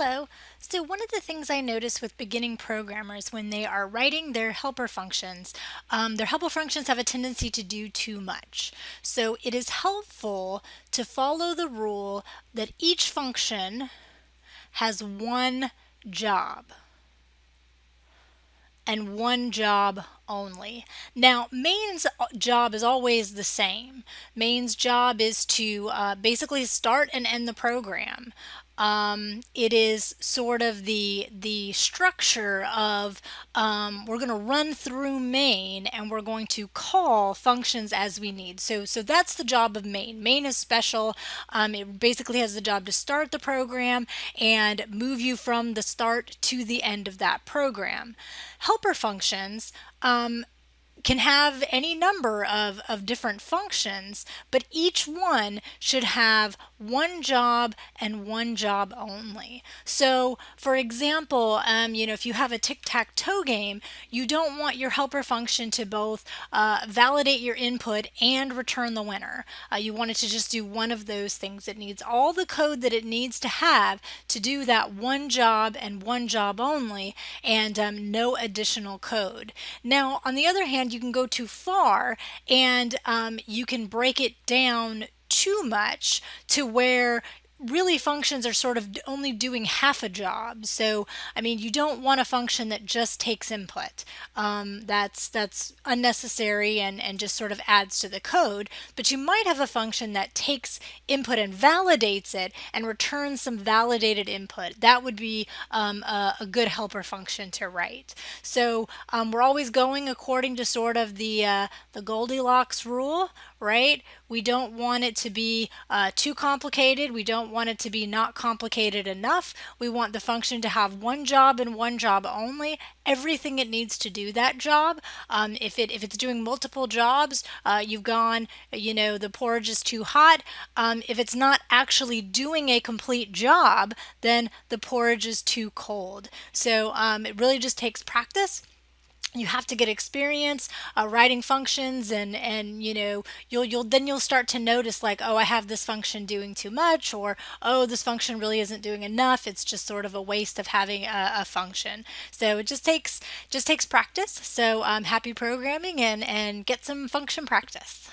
Hello. So one of the things I notice with beginning programmers when they are writing their helper functions, um, their helper functions have a tendency to do too much. So it is helpful to follow the rule that each function has one job and one job only. Now, main's job is always the same. Main's job is to uh, basically start and end the program. Um, it is sort of the the structure of um, we're going to run through main and we're going to call functions as we need. So so that's the job of main. Main is special. Um, it basically has the job to start the program and move you from the start to the end of that program. Helper functions um, can have any number of, of different functions, but each one should have one job and one job only. So for example, um, you know, if you have a tic-tac-toe game, you don't want your helper function to both uh, validate your input and return the winner. Uh, you want it to just do one of those things. It needs all the code that it needs to have to do that one job and one job only and um, no additional code. Now, on the other hand, you can go too far and um, you can break it down too much to where really functions are sort of only doing half a job. So, I mean, you don't want a function that just takes input. Um, that's that's unnecessary and, and just sort of adds to the code. But you might have a function that takes input and validates it and returns some validated input. That would be um, a, a, good helper function to write. So um, we're always going according to sort of the, uh, the Goldilocks rule, right? We don't want it to be uh, too complicated. We don't want it to be not complicated enough. We want the function to have one job and one job only, everything it needs to do that job. Um, if, it, if it's doing multiple jobs, uh, you've gone, you know, the porridge is too hot. Um, if it's not actually doing a complete job, then the porridge is too cold. So um, it really just takes practice you have to get experience uh, writing functions and and you know you'll you'll then you'll start to notice like oh I have this function doing too much or oh this function really isn't doing enough. It's just sort of a waste of having a, a function. So it just takes just takes practice. So um, happy programming and and get some function practice